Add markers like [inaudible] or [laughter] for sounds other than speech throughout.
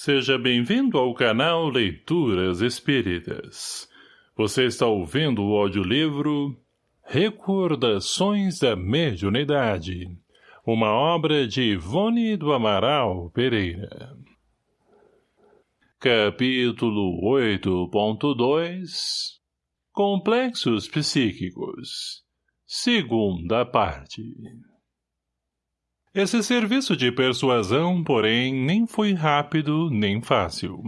Seja bem-vindo ao canal Leituras Espíritas. Você está ouvindo o audiolivro Recordações da Mediunidade, uma obra de Ivone do Amaral Pereira. Capítulo 8.2 Complexos Psíquicos Segunda parte esse serviço de persuasão, porém, nem foi rápido nem fácil.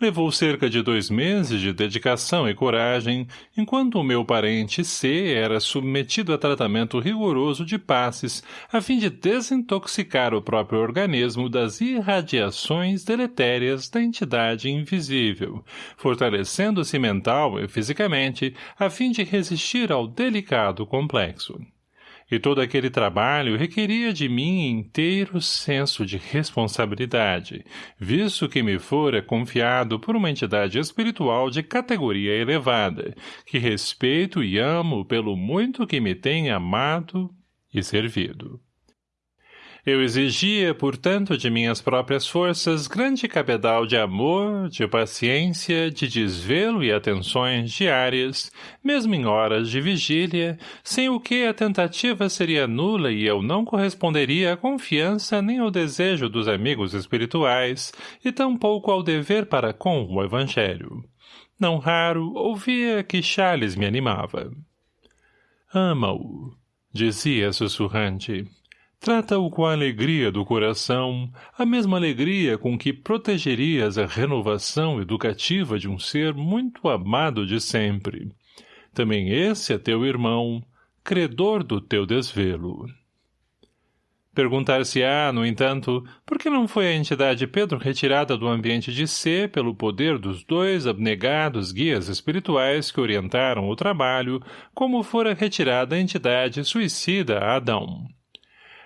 Levou cerca de dois meses de dedicação e coragem, enquanto o meu parente C era submetido a tratamento rigoroso de passes, a fim de desintoxicar o próprio organismo das irradiações deletérias da entidade invisível, fortalecendo-se mental e fisicamente, a fim de resistir ao delicado complexo e todo aquele trabalho requeria de mim inteiro senso de responsabilidade, visto que me fora confiado por uma entidade espiritual de categoria elevada, que respeito e amo pelo muito que me tem amado e servido. Eu exigia, portanto, de minhas próprias forças grande cabedal de amor, de paciência, de desvelo e atenções diárias, mesmo em horas de vigília, sem o que a tentativa seria nula e eu não corresponderia à confiança nem ao desejo dos amigos espirituais, e tampouco ao dever para com o Evangelho. Não raro, ouvia que Charles me animava. Ama-o, dizia sussurrante. Trata-o com a alegria do coração, a mesma alegria com que protegerias a renovação educativa de um ser muito amado de sempre. Também esse é teu irmão, credor do teu desvelo. Perguntar-se-á, no entanto, por que não foi a entidade Pedro retirada do ambiente de ser pelo poder dos dois abnegados guias espirituais que orientaram o trabalho, como fora retirada a entidade suicida Adão.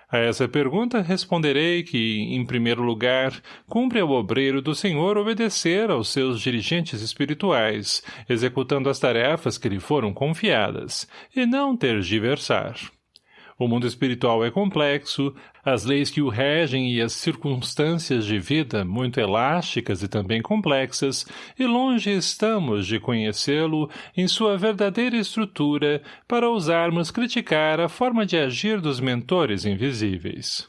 A essa pergunta responderei que, em primeiro lugar, cumpre ao obreiro do Senhor obedecer aos seus dirigentes espirituais, executando as tarefas que lhe foram confiadas, e não tergiversar. O mundo espiritual é complexo, as leis que o regem e as circunstâncias de vida muito elásticas e também complexas, e longe estamos de conhecê-lo em sua verdadeira estrutura para ousarmos criticar a forma de agir dos mentores invisíveis.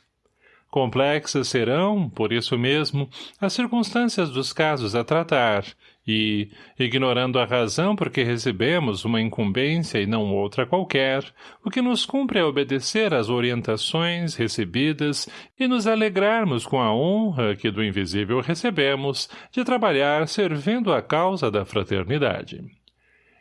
Complexas serão, por isso mesmo, as circunstâncias dos casos a tratar, e, ignorando a razão por que recebemos uma incumbência e não outra qualquer, o que nos cumpre é obedecer às orientações recebidas e nos alegrarmos com a honra que do invisível recebemos de trabalhar servindo a causa da fraternidade.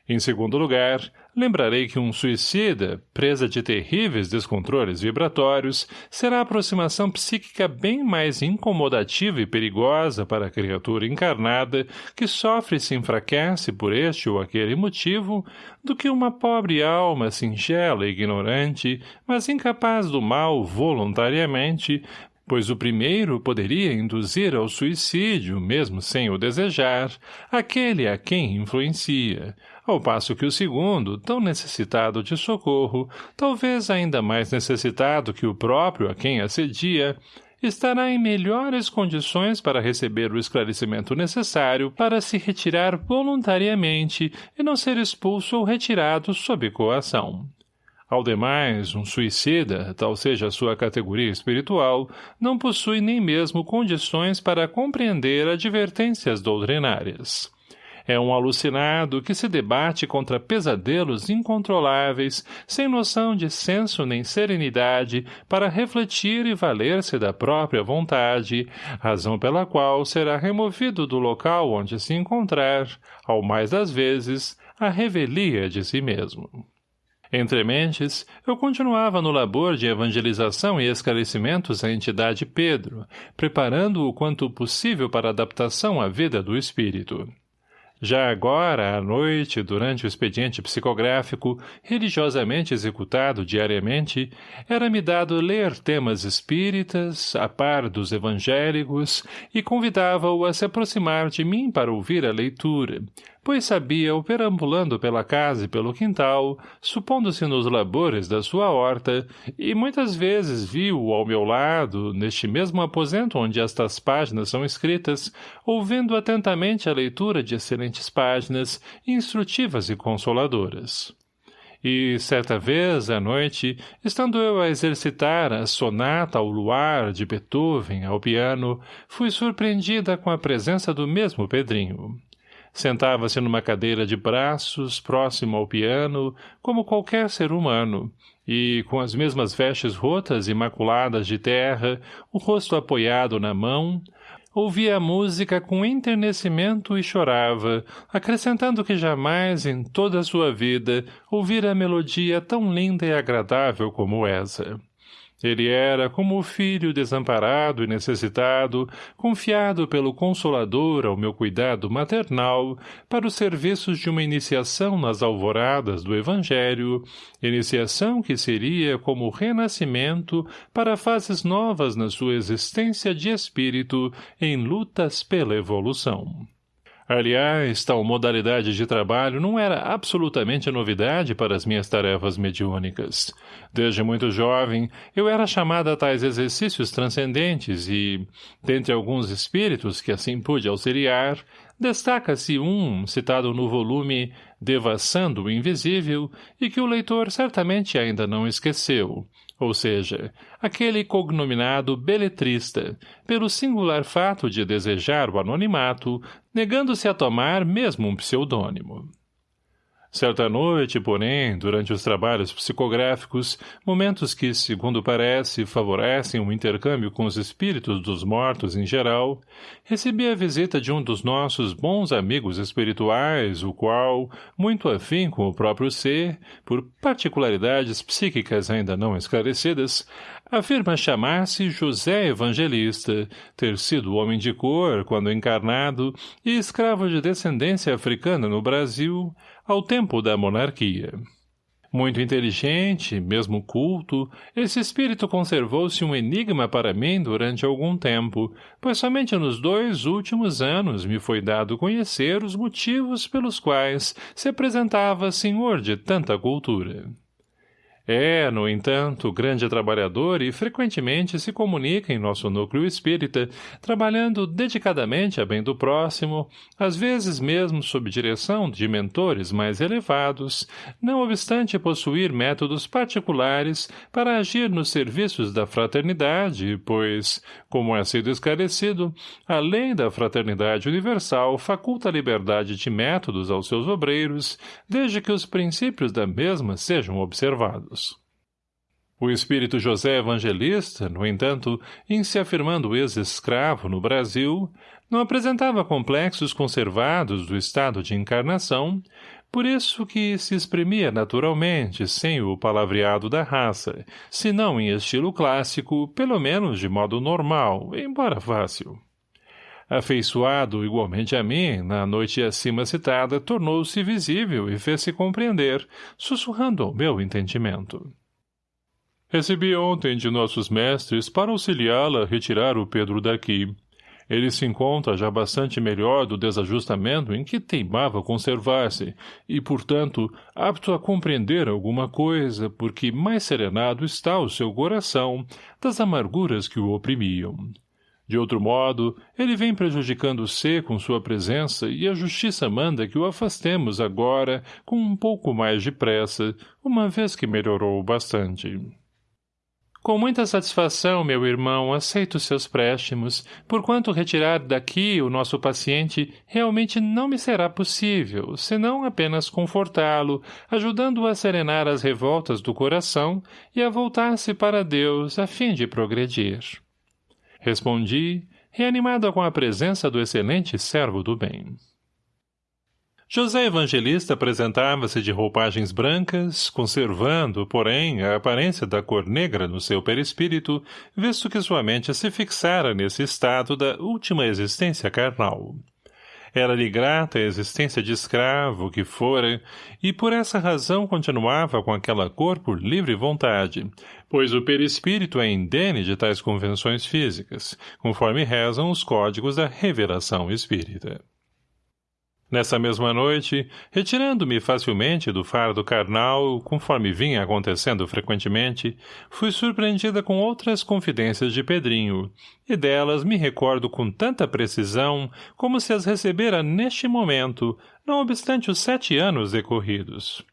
Em segundo lugar, lembrarei que um suicida, presa de terríveis descontroles vibratórios, será a aproximação psíquica bem mais incomodativa e perigosa para a criatura encarnada que sofre e se enfraquece por este ou aquele motivo, do que uma pobre alma singela e ignorante, mas incapaz do mal voluntariamente, pois o primeiro poderia induzir ao suicídio, mesmo sem o desejar, aquele a quem influencia, ao passo que o segundo, tão necessitado de socorro, talvez ainda mais necessitado que o próprio a quem assedia, estará em melhores condições para receber o esclarecimento necessário para se retirar voluntariamente e não ser expulso ou retirado sob coação. Ao demais, um suicida, tal seja a sua categoria espiritual, não possui nem mesmo condições para compreender advertências doutrinárias. É um alucinado que se debate contra pesadelos incontroláveis, sem noção de senso nem serenidade, para refletir e valer-se da própria vontade, razão pela qual será removido do local onde se encontrar, ao mais das vezes, a revelia de si mesmo. Entre mentes, eu continuava no labor de evangelização e esclarecimentos à entidade Pedro, preparando-o quanto possível para adaptação à vida do espírito. Já agora, à noite, durante o expediente psicográfico, religiosamente executado diariamente, era-me dado ler temas espíritas, a par dos evangélicos, e convidava-o a se aproximar de mim para ouvir a leitura, pois sabia-o perambulando pela casa e pelo quintal, supondo-se nos labores da sua horta, e muitas vezes viu-o ao meu lado, neste mesmo aposento onde estas páginas são escritas, ouvindo atentamente a leitura de excelentes páginas, instrutivas e consoladoras. E, certa vez, à noite, estando eu a exercitar a sonata ao luar de Beethoven ao piano, fui surpreendida com a presença do mesmo Pedrinho. Sentava-se numa cadeira de braços, próximo ao piano, como qualquer ser humano, e, com as mesmas vestes rotas e maculadas de terra, o rosto apoiado na mão, ouvia a música com enternecimento e chorava, acrescentando que jamais em toda a sua vida ouvira melodia tão linda e agradável como essa. Ele era como o filho desamparado e necessitado, confiado pelo Consolador ao meu cuidado maternal para os serviços de uma iniciação nas alvoradas do Evangelho, iniciação que seria como renascimento para fases novas na sua existência de espírito em lutas pela evolução. Aliás, tal modalidade de trabalho não era absolutamente novidade para as minhas tarefas mediúnicas. Desde muito jovem, eu era chamada a tais exercícios transcendentes e, dentre alguns espíritos que assim pude auxiliar, destaca-se um citado no volume Devassando o Invisível e que o leitor certamente ainda não esqueceu, ou seja, aquele cognominado beletrista, pelo singular fato de desejar o anonimato, negando-se a tomar mesmo um pseudônimo. Certa noite, porém, durante os trabalhos psicográficos, momentos que, segundo parece, favorecem o intercâmbio com os espíritos dos mortos em geral, recebi a visita de um dos nossos bons amigos espirituais, o qual, muito afim com o próprio ser, por particularidades psíquicas ainda não esclarecidas, afirma chamar-se José Evangelista, ter sido homem de cor quando encarnado e escravo de descendência africana no Brasil, ao tempo da monarquia. Muito inteligente, mesmo culto, esse espírito conservou-se um enigma para mim durante algum tempo, pois somente nos dois últimos anos me foi dado conhecer os motivos pelos quais se apresentava senhor de tanta cultura. É, no entanto, grande trabalhador e frequentemente se comunica em nosso núcleo espírita, trabalhando dedicadamente a bem do próximo, às vezes mesmo sob direção de mentores mais elevados, não obstante possuir métodos particulares para agir nos serviços da fraternidade, pois, como é sido esclarecido, a lei da fraternidade universal faculta a liberdade de métodos aos seus obreiros, desde que os princípios da mesma sejam observados. O espírito José Evangelista, no entanto, em se afirmando ex-escravo no Brasil, não apresentava complexos conservados do estado de encarnação, por isso que se exprimia naturalmente, sem o palavreado da raça, se não em estilo clássico, pelo menos de modo normal, embora fácil. Afeiçoado igualmente a mim, na noite acima citada, tornou-se visível e fez-se compreender, sussurrando ao meu entendimento. Recebi ontem de nossos mestres para auxiliá-la a retirar o Pedro daqui. Ele se encontra já bastante melhor do desajustamento em que teimava conservar-se, e, portanto, apto a compreender alguma coisa, porque mais serenado está o seu coração das amarguras que o oprimiam. De outro modo, ele vem prejudicando-se com sua presença e a justiça manda que o afastemos agora com um pouco mais de pressa, uma vez que melhorou bastante. Com muita satisfação, meu irmão, aceito seus préstimos, porquanto retirar daqui o nosso paciente realmente não me será possível, senão apenas confortá-lo, ajudando-o a serenar as revoltas do coração e a voltar-se para Deus a fim de progredir. Respondi, reanimado com a presença do excelente servo do bem. José Evangelista apresentava-se de roupagens brancas, conservando, porém, a aparência da cor negra no seu perispírito, visto que sua mente se fixara nesse estado da última existência carnal. Era-lhe grata a existência de escravo que fora, e por essa razão continuava com aquela cor por livre vontade, pois o perispírito é indene de tais convenções físicas, conforme rezam os códigos da revelação espírita. Nessa mesma noite, retirando-me facilmente do fardo carnal, conforme vinha acontecendo frequentemente, fui surpreendida com outras confidências de Pedrinho, e delas me recordo com tanta precisão como se as recebera neste momento, não obstante os sete anos decorridos.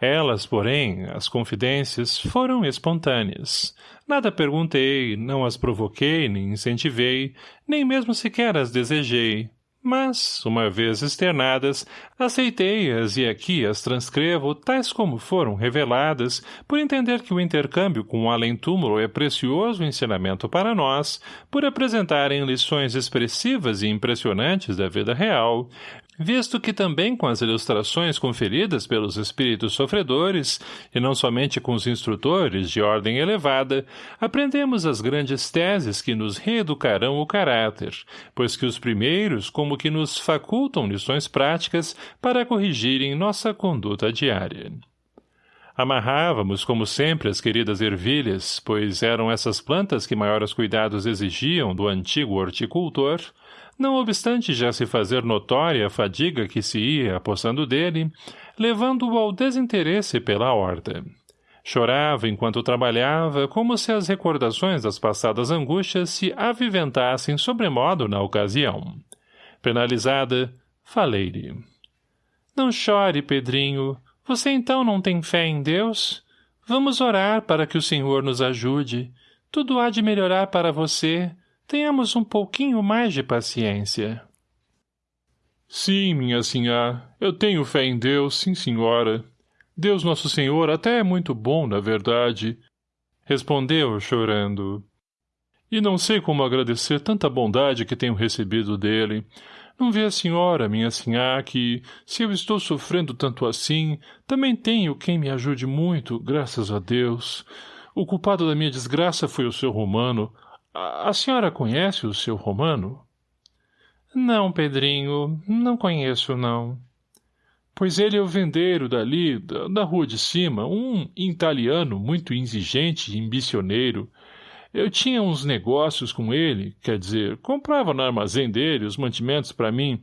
Elas, porém, as confidências, foram espontâneas. Nada perguntei, não as provoquei, nem incentivei, nem mesmo sequer as desejei, mas, uma vez externadas, aceitei-as e aqui as transcrevo tais como foram reveladas, por entender que o intercâmbio com o além-túmulo é precioso ensinamento para nós, por apresentarem lições expressivas e impressionantes da vida real, visto que também com as ilustrações conferidas pelos espíritos sofredores, e não somente com os instrutores de ordem elevada, aprendemos as grandes teses que nos reeducarão o caráter, pois que os primeiros como que nos facultam lições práticas para corrigirem nossa conduta diária. Amarrávamos, como sempre, as queridas ervilhas, pois eram essas plantas que maiores cuidados exigiam do antigo horticultor, não obstante já se fazer notória a fadiga que se ia apossando dele, levando-o ao desinteresse pela horta. Chorava enquanto trabalhava, como se as recordações das passadas angústias se aviventassem sobremodo na ocasião. Penalizada, falei-lhe. Não chore, Pedrinho. Você então não tem fé em Deus? Vamos orar para que o Senhor nos ajude. Tudo há de melhorar para você, Tenhamos um pouquinho mais de paciência. Sim, minha sinhá, eu tenho fé em Deus, sim senhora. Deus Nosso Senhor até é muito bom, na verdade. Respondeu, chorando. E não sei como agradecer tanta bondade que tenho recebido dele. Não vê a senhora, minha sinhá, que, se eu estou sofrendo tanto assim, também tenho quem me ajude muito, graças a Deus. O culpado da minha desgraça foi o seu Romano, a senhora conhece o seu Romano? Não, Pedrinho, não conheço, não. Pois ele é o vendeiro dali, da, da rua de cima, um italiano muito exigente e ambicioneiro. Eu tinha uns negócios com ele, quer dizer, comprava no armazém dele os mantimentos para mim,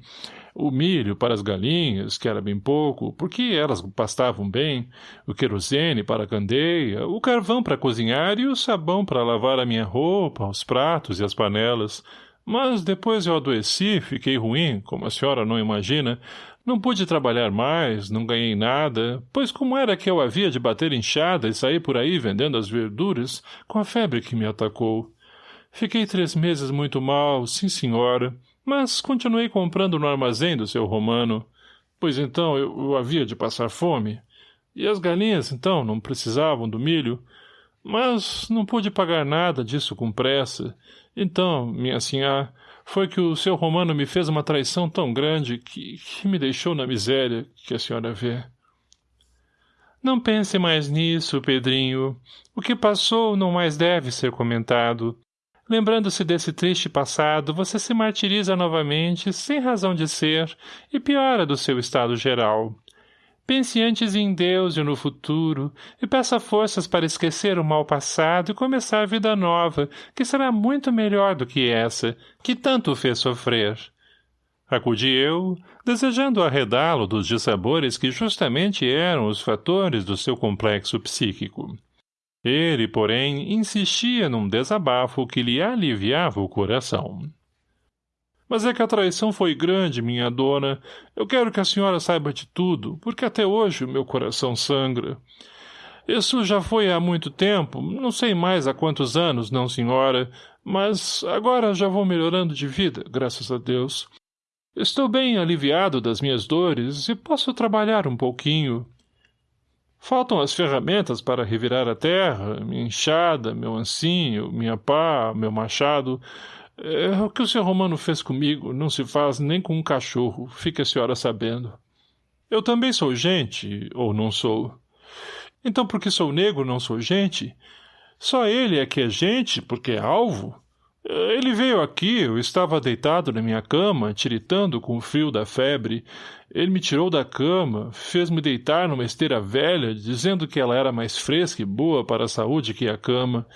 o milho para as galinhas, que era bem pouco, porque elas pastavam bem, o querosene para a candeia, o carvão para cozinhar e o sabão para lavar a minha roupa, os pratos e as panelas. Mas depois eu adoeci, fiquei ruim, como a senhora não imagina. Não pude trabalhar mais, não ganhei nada, pois como era que eu havia de bater inchada e sair por aí vendendo as verduras com a febre que me atacou? Fiquei três meses muito mal, sim senhora, mas continuei comprando no armazém do seu romano, pois então eu, eu havia de passar fome. E as galinhas, então, não precisavam do milho. Mas não pude pagar nada disso com pressa. Então, minha senhora, foi que o seu romano me fez uma traição tão grande que, que me deixou na miséria que a senhora vê. Não pense mais nisso, Pedrinho. O que passou não mais deve ser comentado. Lembrando-se desse triste passado, você se martiriza novamente, sem razão de ser, e piora do seu estado geral. Pense antes em Deus e no futuro, e peça forças para esquecer o mal passado e começar a vida nova, que será muito melhor do que essa, que tanto o fez sofrer. Acudi eu, desejando arredá-lo dos dissabores que justamente eram os fatores do seu complexo psíquico. Ele, porém, insistia num desabafo que lhe aliviava o coração. Mas é que a traição foi grande, minha dona. Eu quero que a senhora saiba de tudo, porque até hoje o meu coração sangra. Isso já foi há muito tempo, não sei mais há quantos anos, não senhora, mas agora já vou melhorando de vida, graças a Deus. Estou bem aliviado das minhas dores e posso trabalhar um pouquinho. Faltam as ferramentas para revirar a terra, minha enxada, meu ancinho, minha pá, meu machado. É, o que o seu Romano fez comigo não se faz nem com um cachorro, fique a senhora sabendo. Eu também sou gente, ou não sou. Então porque sou negro não sou gente? Só ele é que é gente, porque é alvo? Ele veio aqui, eu estava deitado na minha cama, tiritando com o frio da febre. Ele me tirou da cama, fez-me deitar numa esteira velha, dizendo que ela era mais fresca e boa para a saúde que a cama.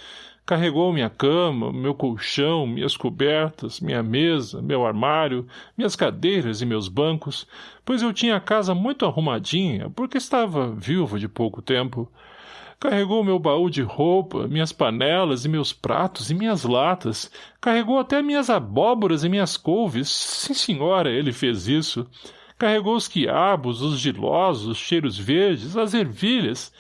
Carregou minha cama, meu colchão, minhas cobertas, minha mesa, meu armário, minhas cadeiras e meus bancos, pois eu tinha a casa muito arrumadinha, porque estava viúvo de pouco tempo. Carregou meu baú de roupa, minhas panelas e meus pratos e minhas latas. Carregou até minhas abóboras e minhas couves. Sim, senhora, ele fez isso. Carregou os quiabos, os gilosos, os cheiros verdes, as ervilhas.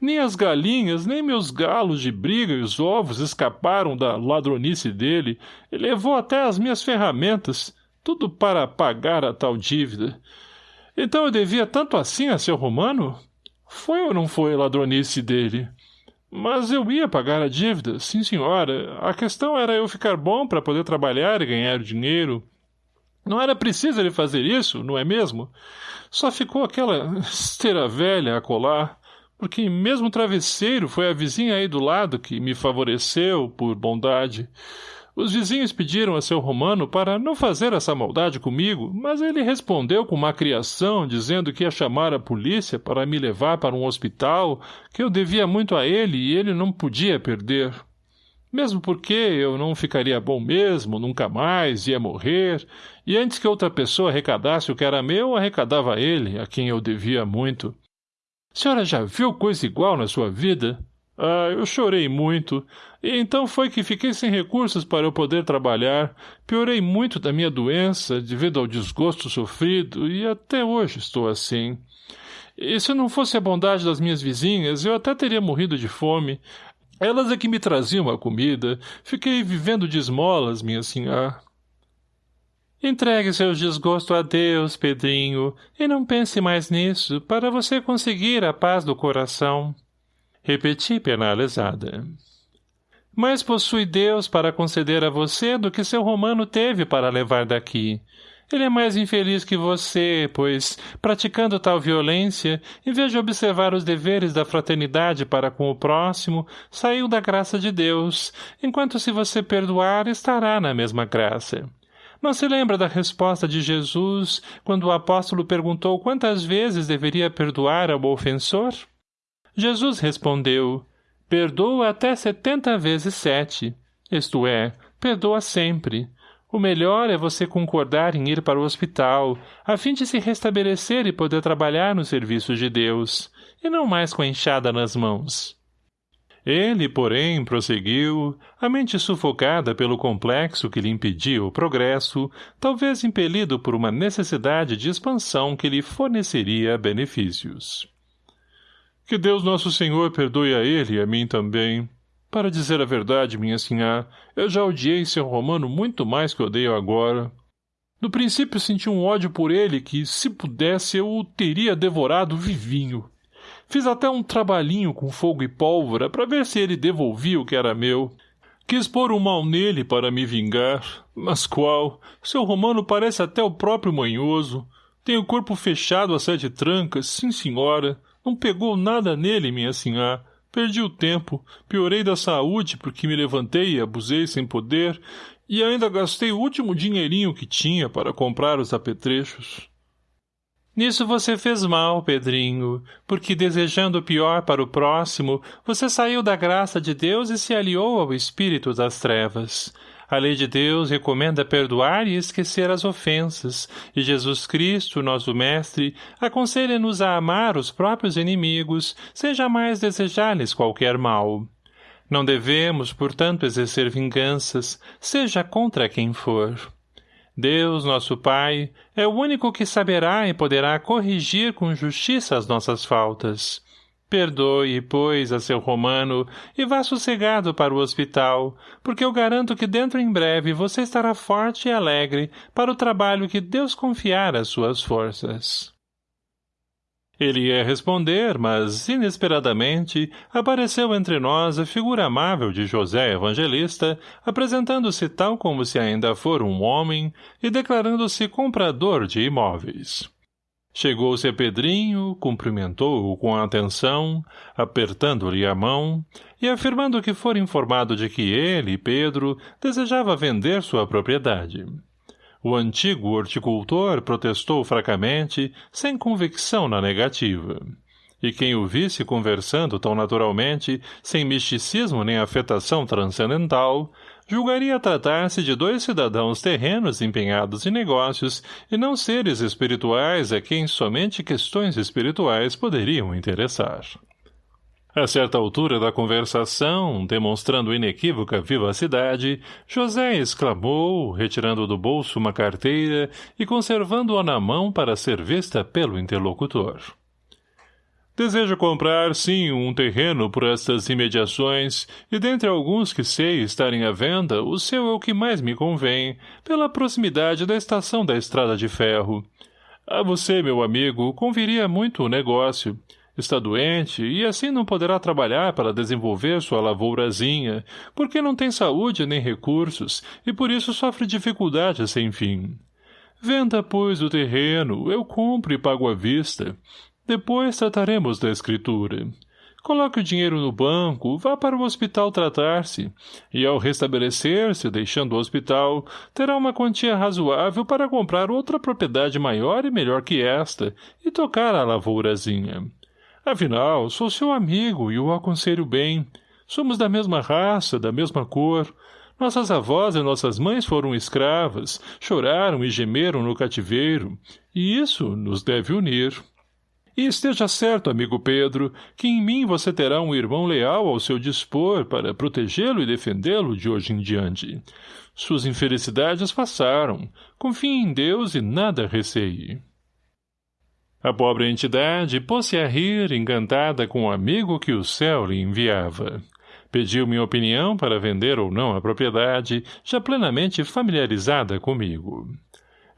Nem as galinhas, nem meus galos de briga e os ovos escaparam da ladronice dele, e levou até as minhas ferramentas, tudo para pagar a tal dívida. Então eu devia tanto assim a seu romano? Foi ou não foi ladronice dele? Mas eu ia pagar a dívida, sim senhora. A questão era eu ficar bom para poder trabalhar e ganhar dinheiro. Não era preciso ele fazer isso, não é mesmo? Só ficou aquela [laughs] esteira velha a colar porque mesmo o travesseiro foi a vizinha aí do lado que me favoreceu por bondade. Os vizinhos pediram a seu Romano para não fazer essa maldade comigo, mas ele respondeu com uma criação, dizendo que ia chamar a polícia para me levar para um hospital, que eu devia muito a ele e ele não podia perder. Mesmo porque eu não ficaria bom mesmo, nunca mais, ia morrer, e antes que outra pessoa arrecadasse o que era meu, arrecadava ele, a quem eu devia muito. Senhora já viu coisa igual na sua vida? Ah, eu chorei muito. E então foi que fiquei sem recursos para eu poder trabalhar. Piorei muito da minha doença, devido ao desgosto sofrido, e até hoje estou assim. E se não fosse a bondade das minhas vizinhas, eu até teria morrido de fome. Elas é que me traziam a comida. Fiquei vivendo de esmolas, minha senhora. Entregue seu desgosto a Deus, Pedrinho, e não pense mais nisso, para você conseguir a paz do coração. Repeti penalizada. Mais possui Deus para conceder a você do que seu romano teve para levar daqui. Ele é mais infeliz que você, pois, praticando tal violência, em vez de observar os deveres da fraternidade para com o próximo, saiu da graça de Deus, enquanto se você perdoar, estará na mesma graça. Não se lembra da resposta de Jesus quando o apóstolo perguntou quantas vezes deveria perdoar ao ofensor? Jesus respondeu, perdoa até setenta vezes sete, isto é, perdoa sempre. O melhor é você concordar em ir para o hospital, a fim de se restabelecer e poder trabalhar no serviço de Deus, e não mais com a enxada nas mãos. Ele, porém, prosseguiu, a mente sufocada pelo complexo que lhe impedia o progresso, talvez impelido por uma necessidade de expansão que lhe forneceria benefícios. Que Deus Nosso Senhor perdoe a ele e a mim também. Para dizer a verdade, minha sinhá, eu já odiei seu romano muito mais que odeio agora. No princípio senti um ódio por ele que, se pudesse, eu o teria devorado vivinho. Fiz até um trabalhinho com fogo e pólvora para ver se ele devolvia o que era meu. Quis pôr um mal nele para me vingar. Mas qual? Seu romano parece até o próprio manhoso. Tem o corpo fechado a sete trancas, sim senhora. Não pegou nada nele, minha senhora. Perdi o tempo, piorei da saúde porque me levantei e abusei sem poder, e ainda gastei o último dinheirinho que tinha para comprar os apetrechos. Nisso você fez mal, Pedrinho, porque desejando o pior para o próximo, você saiu da graça de Deus e se aliou ao espírito das trevas. A lei de Deus recomenda perdoar e esquecer as ofensas, e Jesus Cristo, nosso Mestre, aconselha-nos a amar os próprios inimigos, sem jamais desejar-lhes qualquer mal. Não devemos, portanto, exercer vinganças, seja contra quem for. Deus, nosso Pai, é o único que saberá e poderá corrigir com justiça as nossas faltas. Perdoe, pois, a seu romano e vá sossegado para o hospital, porque eu garanto que dentro em breve você estará forte e alegre para o trabalho que Deus confiar às suas forças. Ele ia responder, mas, inesperadamente, apareceu entre nós a figura amável de José Evangelista, apresentando-se tal como se ainda for um homem e declarando-se comprador de imóveis. Chegou-se a Pedrinho, cumprimentou-o com atenção, apertando-lhe a mão, e afirmando que fora informado de que ele, Pedro, desejava vender sua propriedade. O antigo horticultor protestou fracamente, sem convicção na negativa. e quem o visse conversando tão naturalmente, sem misticismo nem afetação transcendental, julgaria tratar-se de dois cidadãos terrenos empenhados em negócios e não seres espirituais a quem somente questões espirituais poderiam interessar. A certa altura da conversação, demonstrando inequívoca vivacidade, José exclamou, retirando do bolso uma carteira e conservando-a na mão para ser vista pelo interlocutor. Desejo comprar, sim, um terreno por estas imediações, e dentre alguns que sei estarem à venda, o seu é o que mais me convém, pela proximidade da estação da estrada de ferro. A você, meu amigo, conviria muito o negócio. Está doente e assim não poderá trabalhar para desenvolver sua lavourazinha, porque não tem saúde nem recursos e por isso sofre dificuldades sem fim. Venda, pois, o terreno, eu compro e pago à vista. Depois trataremos da escritura. Coloque o dinheiro no banco, vá para o hospital tratar-se, e ao restabelecer-se, deixando o hospital, terá uma quantia razoável para comprar outra propriedade maior e melhor que esta, e tocar a lavourazinha. Afinal, sou seu amigo e o aconselho bem. Somos da mesma raça, da mesma cor. Nossas avós e nossas mães foram escravas, choraram e gemeram no cativeiro, e isso nos deve unir. E esteja certo, amigo Pedro, que em mim você terá um irmão leal ao seu dispor para protegê-lo e defendê-lo de hoje em diante. Suas infelicidades passaram. Confie em Deus e nada receie. A pobre entidade pôs-se a rir, encantada com o amigo que o céu lhe enviava. Pediu minha opinião para vender ou não a propriedade, já plenamente familiarizada comigo.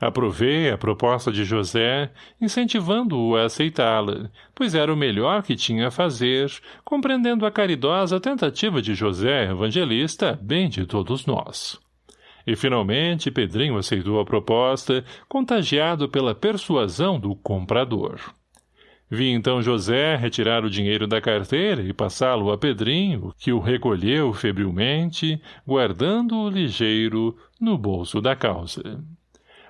Aprovei a proposta de José, incentivando-o a aceitá-la, pois era o melhor que tinha a fazer, compreendendo a caridosa tentativa de José Evangelista, bem de todos nós. E, finalmente, Pedrinho aceitou a proposta, contagiado pela persuasão do comprador. Vi então José retirar o dinheiro da carteira e passá-lo a Pedrinho, que o recolheu febrilmente, guardando-o ligeiro no bolso da calça.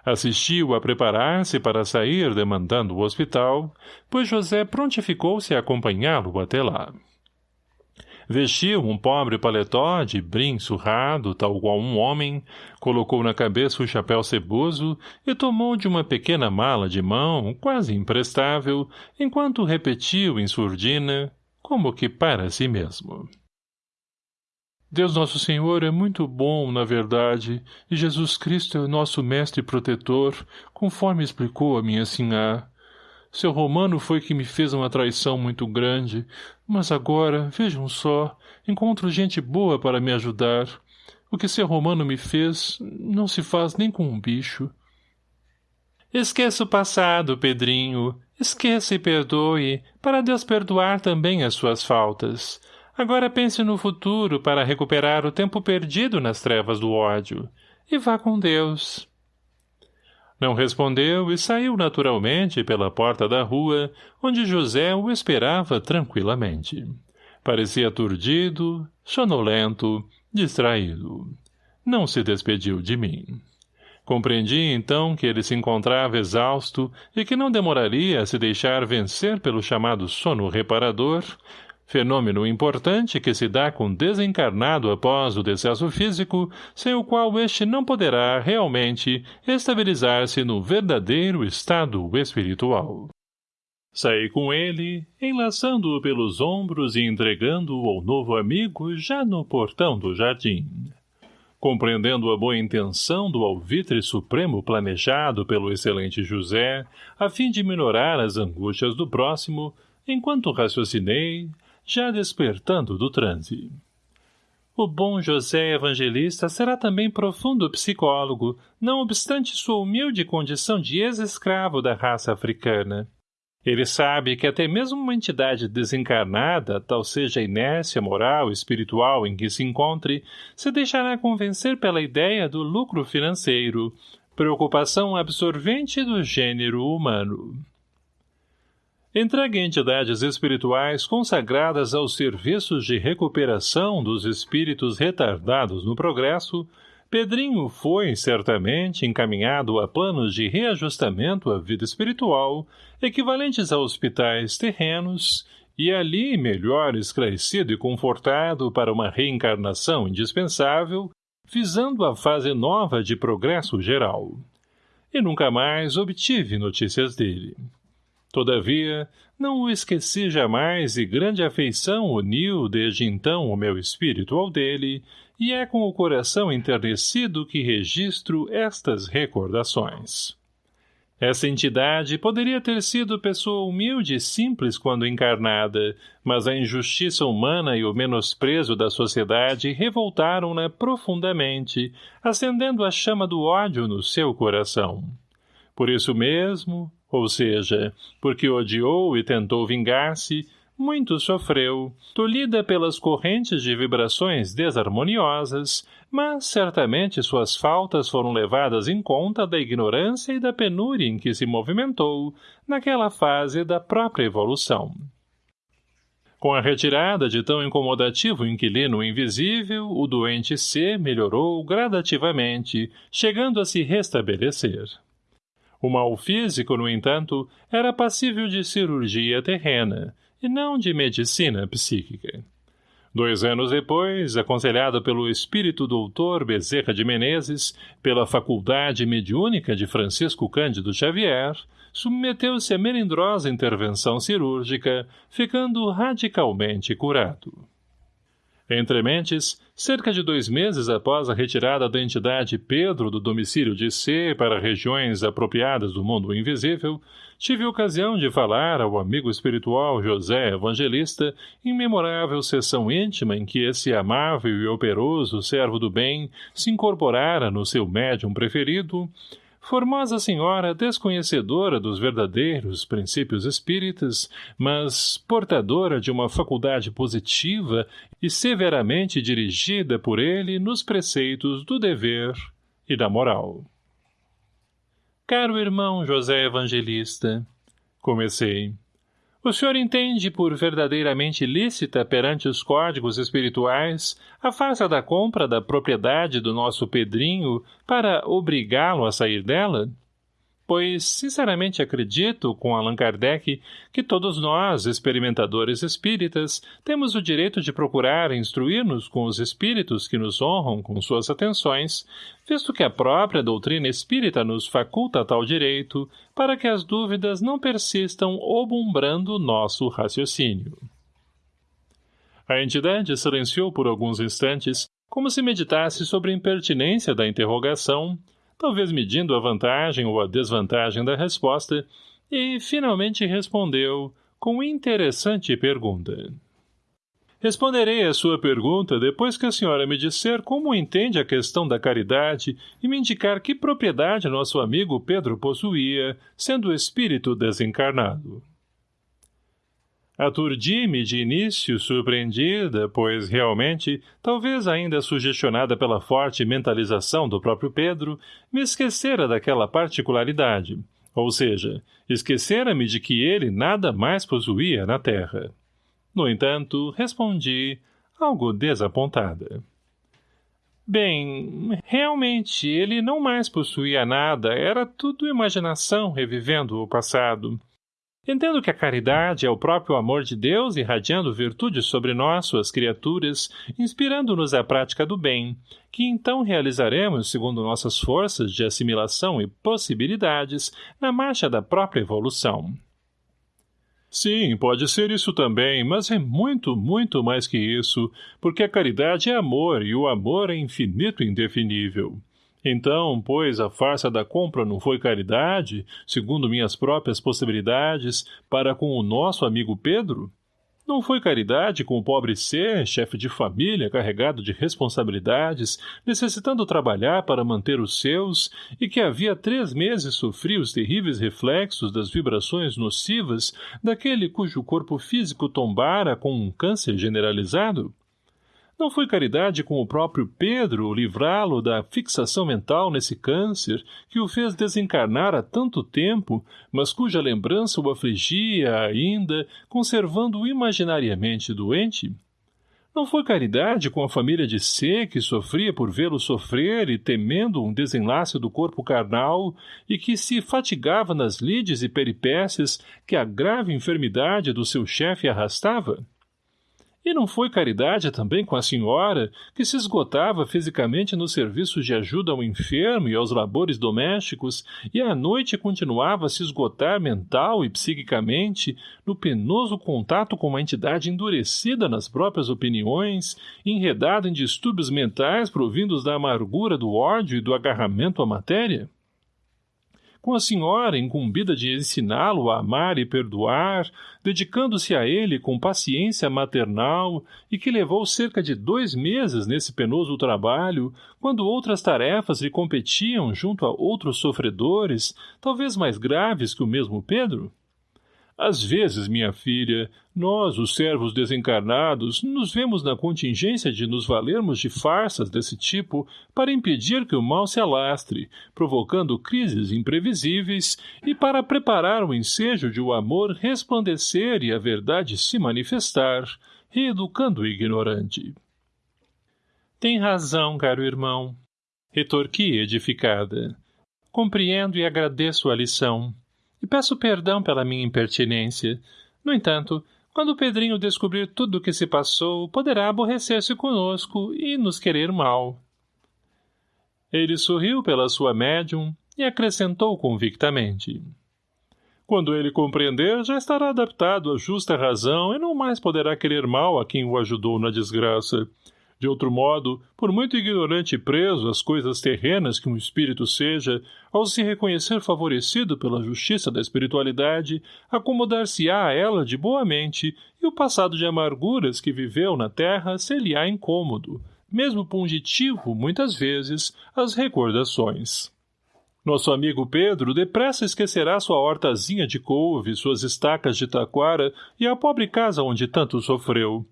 Assistiu a preparar-se para sair demandando o hospital, pois José prontificou-se a acompanhá-lo até lá. Vestiu um pobre paletó de brim surrado, tal qual um homem, colocou na cabeça o chapéu ceboso e tomou de uma pequena mala de mão, quase imprestável, enquanto repetiu em surdina, como que para si mesmo. Deus Nosso Senhor é muito bom, na verdade, e Jesus Cristo é o nosso mestre protetor, conforme explicou a minha sinhá. Seu romano foi que me fez uma traição muito grande, mas agora, vejam só, encontro gente boa para me ajudar. O que seu romano me fez não se faz nem com um bicho. Esqueça o passado, Pedrinho. Esqueça e perdoe, para Deus perdoar também as suas faltas. Agora pense no futuro para recuperar o tempo perdido nas trevas do ódio. E vá com Deus. Não respondeu e saiu naturalmente pela porta da rua, onde José o esperava tranquilamente. Parecia aturdido, sonolento, distraído. Não se despediu de mim. Compreendi, então, que ele se encontrava exausto e que não demoraria a se deixar vencer pelo chamado sono reparador, fenômeno importante que se dá com desencarnado após o decesso físico, sem o qual este não poderá, realmente, estabilizar-se no verdadeiro estado espiritual. Saí com ele, enlaçando-o pelos ombros e entregando-o ao novo amigo já no portão do jardim. Compreendendo a boa intenção do alvitre supremo planejado pelo excelente José, a fim de minorar as angústias do próximo, enquanto raciocinei, já despertando do transe. O bom José Evangelista será também profundo psicólogo, não obstante sua humilde condição de ex-escravo da raça africana. Ele sabe que até mesmo uma entidade desencarnada, tal seja a inércia moral espiritual em que se encontre, se deixará convencer pela ideia do lucro financeiro, preocupação absorvente do gênero humano. Entregue entidades espirituais consagradas aos serviços de recuperação dos espíritos retardados no progresso, Pedrinho foi, certamente, encaminhado a planos de reajustamento à vida espiritual, equivalentes a hospitais terrenos, e ali melhor esclarecido e confortado para uma reencarnação indispensável, visando a fase nova de progresso geral. E nunca mais obtive notícias dele. Todavia, não o esqueci jamais e grande afeição uniu desde então o meu espírito ao dele, e é com o coração enternecido que registro estas recordações. Essa entidade poderia ter sido pessoa humilde e simples quando encarnada, mas a injustiça humana e o menosprezo da sociedade revoltaram-na profundamente, acendendo a chama do ódio no seu coração. Por isso mesmo, ou seja, porque odiou e tentou vingar-se, muito sofreu, tolhida pelas correntes de vibrações desarmoniosas, mas certamente suas faltas foram levadas em conta da ignorância e da penúria em que se movimentou, naquela fase da própria evolução. Com a retirada de tão incomodativo inquilino invisível, o doente C melhorou gradativamente, chegando a se restabelecer. O mal físico, no entanto, era passível de cirurgia terrena, e não de medicina psíquica. Dois anos depois, aconselhado pelo espírito doutor Bezerra de Menezes, pela faculdade mediúnica de Francisco Cândido Xavier, submeteu-se a melindrosa intervenção cirúrgica, ficando radicalmente curado. Entre mentes, cerca de dois meses após a retirada da entidade Pedro do domicílio de C para regiões apropriadas do mundo invisível, tive ocasião de falar ao amigo espiritual José Evangelista em memorável sessão íntima em que esse amável e operoso servo do bem se incorporara no seu médium preferido, Formosa senhora desconhecedora dos verdadeiros princípios espíritas, mas portadora de uma faculdade positiva e severamente dirigida por ele nos preceitos do dever e da moral. Caro irmão José Evangelista, comecei, o senhor entende por verdadeiramente lícita perante os códigos espirituais a farsa da compra da propriedade do nosso Pedrinho para obrigá-lo a sair dela? Pois sinceramente acredito, com Allan Kardec, que todos nós, experimentadores espíritas, temos o direito de procurar instruir-nos com os espíritos que nos honram com suas atenções, visto que a própria doutrina espírita nos faculta tal direito, para que as dúvidas não persistam obumbrando nosso raciocínio. A entidade silenciou por alguns instantes, como se meditasse sobre a impertinência da interrogação, talvez medindo a vantagem ou a desvantagem da resposta, e finalmente respondeu com interessante pergunta. Responderei a sua pergunta depois que a senhora me disser como entende a questão da caridade e me indicar que propriedade nosso amigo Pedro possuía, sendo espírito desencarnado. Aturdi-me de início surpreendida, pois, realmente, talvez ainda sugestionada pela forte mentalização do próprio Pedro, me esquecera daquela particularidade, ou seja, esquecera-me de que ele nada mais possuía na terra. No entanto, respondi, algo desapontada. Bem, realmente, ele não mais possuía nada, era tudo imaginação revivendo o passado. Entendo que a caridade é o próprio amor de Deus irradiando virtude sobre nós, suas criaturas, inspirando-nos à prática do bem, que então realizaremos segundo nossas forças de assimilação e possibilidades na marcha da própria evolução. Sim, pode ser isso também, mas é muito, muito mais que isso, porque a caridade é amor e o amor é infinito e indefinível. Então, pois, a farsa da compra não foi caridade, segundo minhas próprias possibilidades, para com o nosso amigo Pedro? Não foi caridade com o pobre ser, chefe de família, carregado de responsabilidades, necessitando trabalhar para manter os seus, e que havia três meses sofria os terríveis reflexos das vibrações nocivas daquele cujo corpo físico tombara com um câncer generalizado? Não foi caridade com o próprio Pedro livrá-lo da fixação mental nesse câncer que o fez desencarnar há tanto tempo, mas cuja lembrança o afligia ainda, conservando-o imaginariamente doente? Não foi caridade com a família de C, que sofria por vê-lo sofrer e temendo um desenlace do corpo carnal, e que se fatigava nas lides e peripécias que a grave enfermidade do seu chefe arrastava? E não foi caridade também com a senhora, que se esgotava fisicamente nos serviços de ajuda ao enfermo e aos labores domésticos, e à noite continuava a se esgotar mental e psiquicamente no penoso contato com uma entidade endurecida nas próprias opiniões, enredada em distúrbios mentais provindos da amargura do ódio e do agarramento à matéria? Com a senhora incumbida de ensiná-lo a amar e perdoar, dedicando-se a ele com paciência maternal e que levou cerca de dois meses nesse penoso trabalho, quando outras tarefas lhe competiam junto a outros sofredores, talvez mais graves que o mesmo Pedro? Às vezes, minha filha, nós, os servos desencarnados, nos vemos na contingência de nos valermos de farsas desse tipo para impedir que o mal se alastre, provocando crises imprevisíveis e para preparar o ensejo de o amor resplandecer e a verdade se manifestar, reeducando o ignorante. Tem razão, caro irmão. Retorqui edificada. Compreendo e agradeço a lição e peço perdão pela minha impertinência. No entanto, quando o Pedrinho descobrir tudo o que se passou, poderá aborrecer-se conosco e nos querer mal. Ele sorriu pela sua médium e acrescentou convictamente. Quando ele compreender, já estará adaptado à justa razão e não mais poderá querer mal a quem o ajudou na desgraça. De outro modo, por muito ignorante e preso às coisas terrenas que um espírito seja, ao se reconhecer favorecido pela justiça da espiritualidade, acomodar-se-á a ela de boa mente, e o passado de amarguras que viveu na terra ser-lhe-á incômodo, mesmo pungitivo, muitas vezes, as recordações. Nosso amigo Pedro depressa esquecerá sua hortazinha de couve, suas estacas de taquara e a pobre casa onde tanto sofreu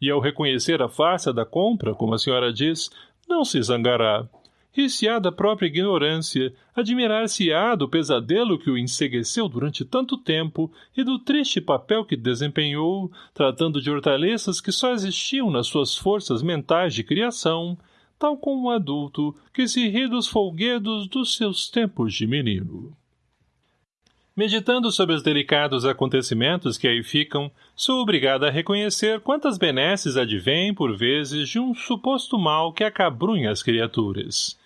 e ao reconhecer a farsa da compra, como a senhora diz, não se zangará. Rir-se-á da própria ignorância, admirar-se-á do pesadelo que o ensegueceu durante tanto tempo e do triste papel que desempenhou, tratando de hortaliças que só existiam nas suas forças mentais de criação, tal como um adulto que se ri dos folguedos dos seus tempos de menino. Meditando sobre os delicados acontecimentos que aí ficam, sou obrigada a reconhecer quantas benesses advêm, por vezes, de um suposto mal que acabrunha as criaturas.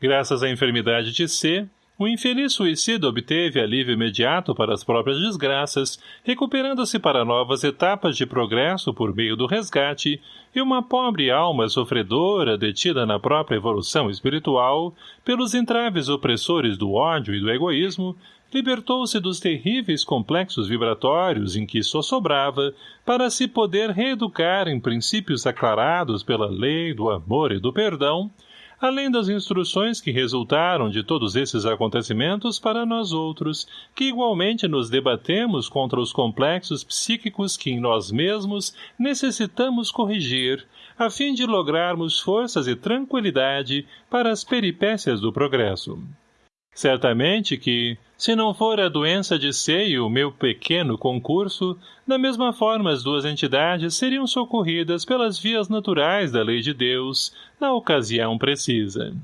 Graças à enfermidade de C, o infeliz suicida obteve alívio imediato para as próprias desgraças, recuperando-se para novas etapas de progresso por meio do resgate, e uma pobre alma sofredora, detida na própria evolução espiritual, pelos entraves opressores do ódio e do egoísmo, libertou-se dos terríveis complexos vibratórios em que só sobrava para se poder reeducar em princípios aclarados pela lei do amor e do perdão, além das instruções que resultaram de todos esses acontecimentos para nós outros, que igualmente nos debatemos contra os complexos psíquicos que em nós mesmos necessitamos corrigir, a fim de lograrmos forças e tranquilidade para as peripécias do progresso. Certamente que, se não for a doença de seio o meu pequeno concurso, da mesma forma as duas entidades seriam socorridas pelas vias naturais da lei de Deus, na ocasião precisa.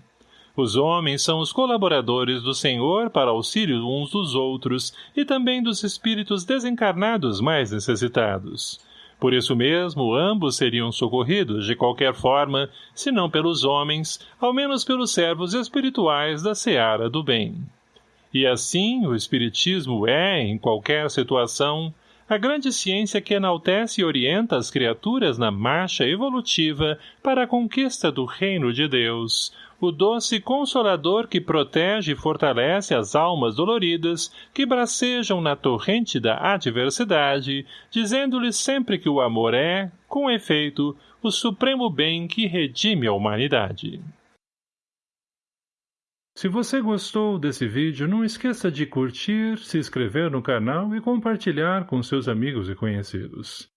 Os homens são os colaboradores do Senhor para auxílio uns dos outros e também dos espíritos desencarnados mais necessitados. Por isso mesmo, ambos seriam socorridos de qualquer forma, se não pelos homens, ao menos pelos servos espirituais da seara do bem. E assim, o Espiritismo é, em qualquer situação, a grande ciência que enaltece e orienta as criaturas na marcha evolutiva para a conquista do reino de Deus, o doce consolador que protege e fortalece as almas doloridas que bracejam na torrente da adversidade, dizendo-lhes sempre que o amor é, com efeito, o supremo bem que redime a humanidade. Se você gostou desse vídeo, não esqueça de curtir, se inscrever no canal e compartilhar com seus amigos e conhecidos.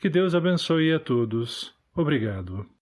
Que Deus abençoe a todos. Obrigado.